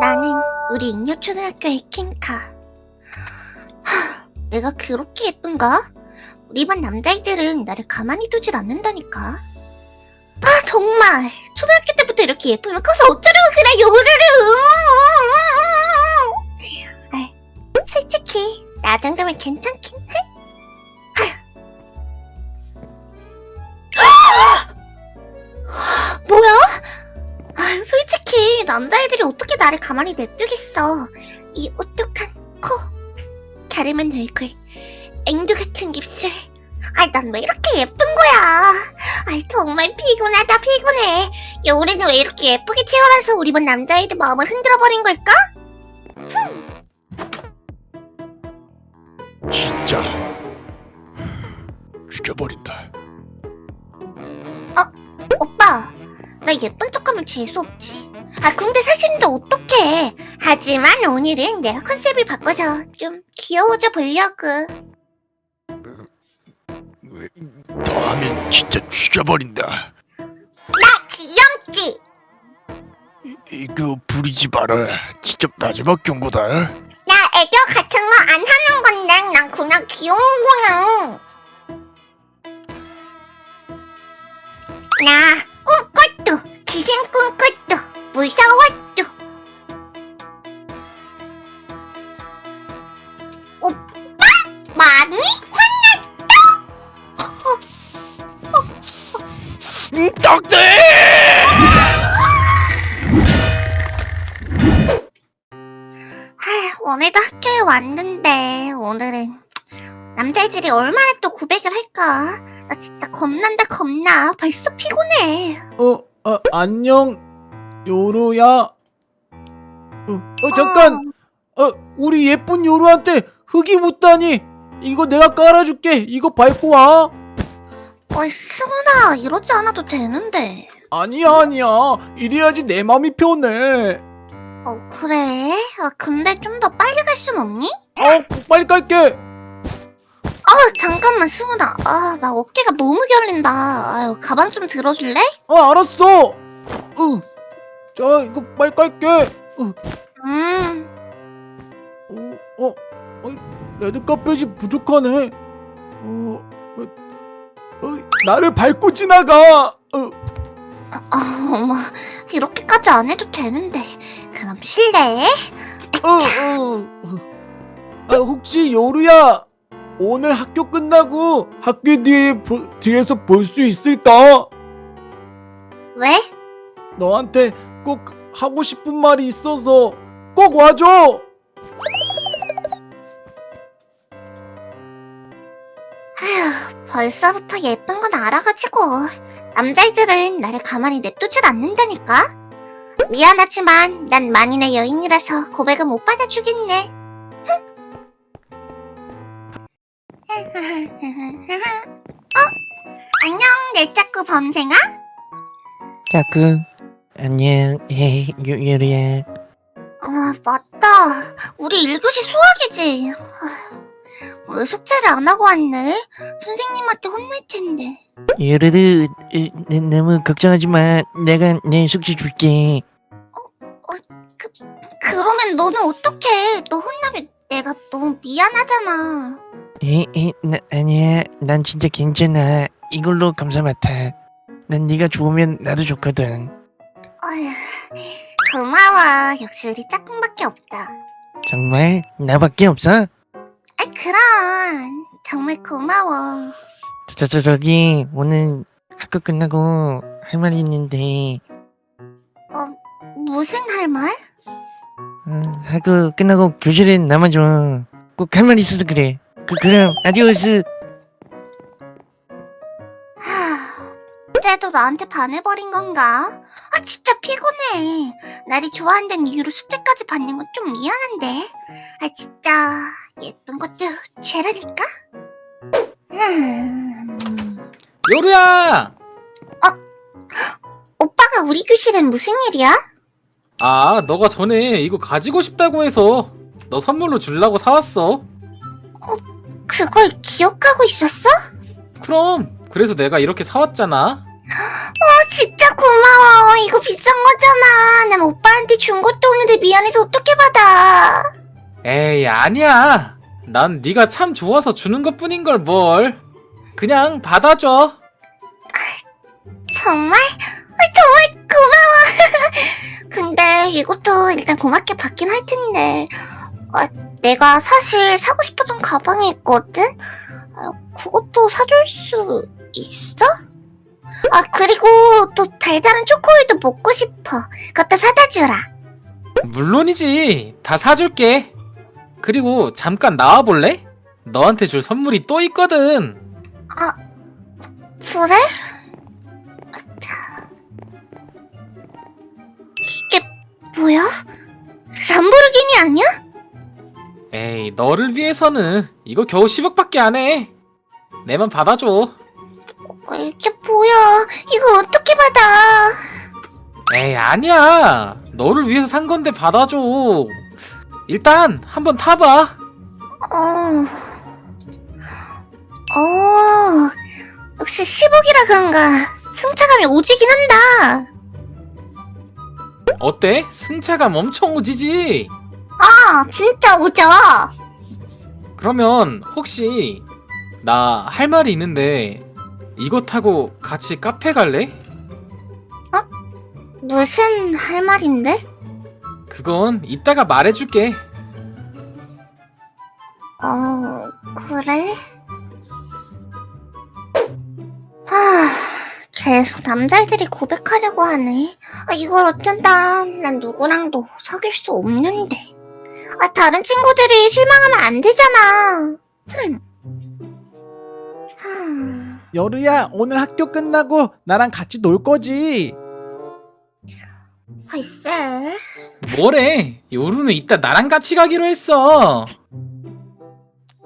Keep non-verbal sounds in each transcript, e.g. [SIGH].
나는 우리 잉여초등학교의 킹카. 하, 내가 그렇게 예쁜가? 우리 반 남자애들은 나를 가만히 두질 않는다니까. 아 정말 초등학교 때부터 이렇게 예쁘면 커서 어쩌려고 그래 요르르. 아, 솔직히 나 정도면 괜찮긴 해. 뭐야? 아, 솔직히 남자애들이 어떻게 나를 가만히 냅두겠어. 이 오똑한 코, 갸름한 얼굴, 앵두 같은 입술. 아, 난왜 이렇게 예쁜 거야? 아, 정말 피곤하다 피곤해. 여울이는 왜 이렇게 예쁘게 태어나서 우리 반 남자애들 마음을 흔들어 버린 걸까? 진짜 죽여버린다. 오빠, 나 예쁜 척하면 재수 없지. 아, 근데 사실인데 어떡해. 하지만 오늘은 내가 컨셉을 바꿔서 좀 귀여워져 보려고. 왜, 더 하면 진짜 죽여버린다. 나 귀염지. 이, 이거 부리지 마라. 진짜 마지막 경고다. 나 애교 같은 거 안 하는 건데 난 그냥 귀여운 떡대! 하, 오늘도 학교에 왔는데 오늘은 남자애들이 얼마나 또 고백을 할까? 나 진짜 겁난다 겁나. 벌써 피곤해. 어, 아, 안녕, 요루야. 어, 어, 잠깐, 어, 우리 예쁜 요루한테 흙이 묻다니. 이거 내가 깔아줄게. 이거 밟고 와. 어이 승훈아 이러지 않아도 되는데. 아니야, 아니야. 이래야지 내 맘이 편해. 어 그래? 아 근데 좀 더 빨리 갈 순 없니? 어, 빨리 깔게. 아 잠깐만 승훈아. 아 나 어깨가 너무 결린다. 아유 가방 좀 들어줄래? 어, 알았어. 응. 자, 이거 빨리 깔게. 어, 음. 어, 어, 어, 레드 카펫이 부족하네. 어, 어, 어, 나를 밟고 지나가. 어. 아 어머 이렇게까지 안 해도 되는데. 그럼 실례. 어, 어, 어. 아, 혹시 요루야 오늘 학교 끝나고 학교 뒤에 보- 뒤에서 볼 수 있을까? 왜? 너한테 꼭 하고 싶은 말이 있어서 꼭 와줘. 벌써부터 예쁜 건 알아가지고 남자애들은 나를 가만히 냅두질 않는다니까. 미안하지만 난 만인의 여인이라서 고백은 못 받아주겠네. [LAUGHS] 어? 안녕 내 짝구 범생아? 자꾸 안녕 요, 요리야 아 맞다 우리 1교시 수학이지 왜 숙제를 안 하고 왔네? 선생님한테 혼날 텐데. 으, 너- 너무 걱정하지 마. 내가 내 숙제 줄게. 그러면 너는 어떡해? 너 혼나면 내가 너무 미안하잖아. 에이 에이 나, 아니야. 난 진짜 괜찮아. 이걸로 감사 맡아. 난 네가 좋으면 나도 좋거든. 어휴, 고마워. 역시 우리 짝꿍밖에 없다. 정말 나밖에 없어? 그럼. 정말 고마워. 저, 저, 저 저기 오늘 학교 끝나고 할 말이 있는데. 무슨 할 말? 어, 학교 끝나고 교실에 남아줘. 꼭 할 말 있어서 그래. 그, 그럼 아디오스 하, 쟤도 나한테 반해버린 건가? 아 진짜 피곤해. 나를 좋아한다는 이유로 숙제까지 받는 건 좀 미안한데. 아 진짜 예쁜 것도 죄라니까. 음, 요루야! 오빠가 우리 교실엔 무슨 일이야? 아, 너가 전에 이거 가지고 싶다고 해서 너 선물로 주려고 사왔어. 그걸 기억하고 있었어? 그럼, 그래서 내가 이렇게 사왔잖아. 아 진짜 고마워. 이거 비싼 거잖아. 난 오빠한테 준 것도 없는데 미안해서 어떻게 받아? 에이 아니야. 난 네가 참 좋아서 주는 것뿐인 걸 뭘. 그냥 받아줘. 정말? 아, 정말 고마워. [LAUGHS] 근데 이것도 일단 고맙게 받긴 할 텐데. 아, 내가 사실 사고 싶었던 가방이 있거든? 아, 그것도 사줄 수 있어? 아, 그리고 또 달달한 초코우유도 먹고 싶어. 그것도 사다 주라. 물론이지. 다 사줄게. 그리고 잠깐 나와볼래? 너한테 줄 선물이 또 있거든. 아, 그래? 이게 뭐야? 람보르기니 아니야? 에이, 너를 위해서는 이거 겨우 10억밖에 안 해. 내만 받아줘. 어, 이게 뭐야? 이걸 어떻게 받아? 에이, 아니야. 너를 위해서 산 건데 받아줘. 일단 한번 타봐. 어. 어. 역시 10억이라 그런가. 승차감이 오지긴 한다. 어때? 승차감 엄청 오지지? 아, 진짜 오죠? 그러면 혹시 나 할 말이 있는데 이거 타고 같이 카페 갈래? 무슨 할 말인데? 그건 이따가 말해줄게. 어, 그래? 하, 계속 남자애들이 고백하려고 하네. 아, 이걸 어쩐다. 난 누구랑도 사귈 수 없는데. 아, 다른 친구들이 실망하면 안 되잖아. 흠. 하, 여루야 오늘 학교 끝나고 나랑 같이 놀 거지? 글쎄. 뭐래? 요루는 이따 나랑 같이 가기로 했어.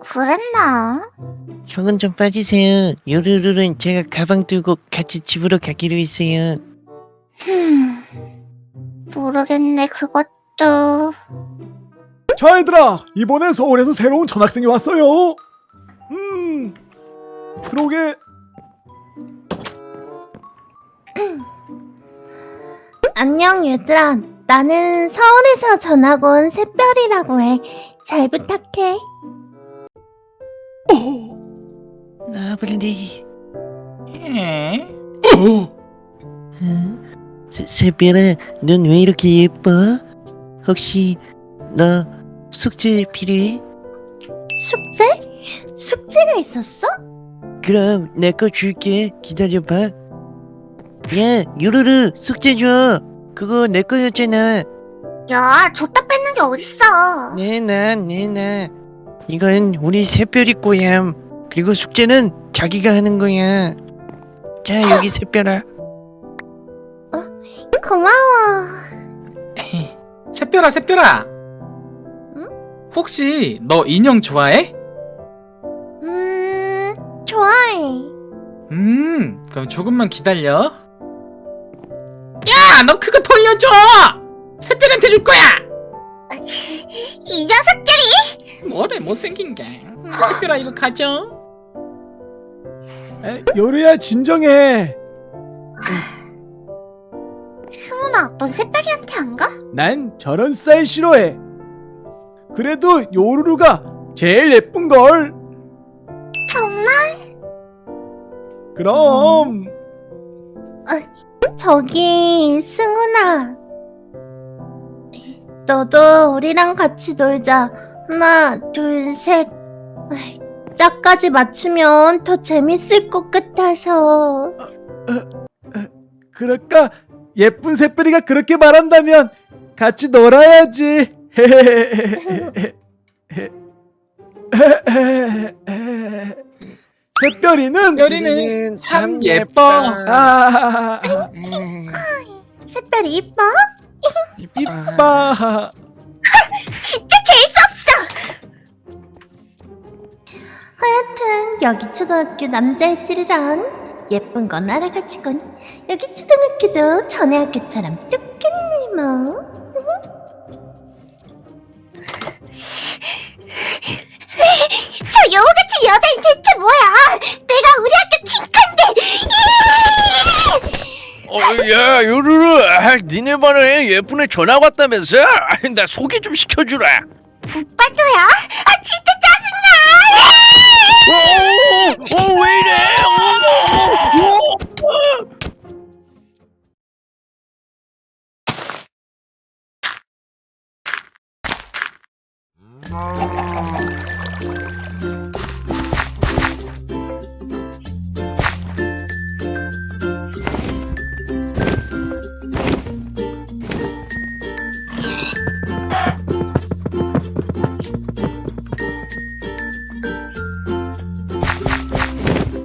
그랬나? 형은 좀 빠지세요. 요르르는 제가 가방 들고 같이 집으로 가기로 했어요. 흠. 모르겠네, 그것도. 자 얘들아 이번에 서울에서 새로운 전학생이 왔어요 음 그러게 [CLEARS THROAT] 안녕 얘들아 나는 서울에서 전학 온 새별이라고 해 잘 부탁해 나블리. 에? 새- 새별아, 넌 왜 이렇게 예뻐? 혹시 너 숙제 필요해? 숙제? 숙제가 있었어? 그럼 내 거 줄게. 기다려봐. 야, 요르르 숙제 줘. 그거 내 거였잖아. 야, 줬다 뺏는 게 어딨어. 내놔, 내놔. 이건 우리 새별이 거야. 그리고 숙제는 자기가 하는 거야. 자, 여기 새별아. 고마워 [LAUGHS] 새별아, 새별아. 응? 혹시 너 인형 좋아해? 음 좋아해 음, 그럼 조금만 기다려. 야, 너 그거 돌려줘. 새별한테 줄 거야. 이 녀석들이! 뭐래 못생긴 게. 음, 새별아 이거 가져. 에, 여루야 진정해 승훈아, 넌 새별이한테 안 가? 난 저런 스타일 싫어해 그래도 요루루가 제일 예쁜걸 정말? 그럼 저기 승훈아. 너도 우리랑 같이 놀자. 하나 둘셋. 짝까지 맞추면 더 재밌을 것 같아서. 그럴까? 예쁜 새별이가 그렇게 말한다면 같이 놀아야지 [LAUGHS] [LAUGHS] 새별이는 별이는 참 예뻐. 아, 새별이 이뻐? 이뻐 진짜 재수 없어! 하여튼 여기 초등학교 남자애들이랑 예쁜 건 알아가지곤 여기 초등학교도 전에 학교처럼 똑같네 뭐 여우 같은 여자인 대체 뭐야? 내가 우리 학교 킹컨데! 어, 야 요루루 아, 니네 반에 예쁜 애 전화 왔다면서 아, 나 소개 좀 시켜주라 오빠도야? 아 진짜 짜증나! 어왜 이래 어, 어, 어.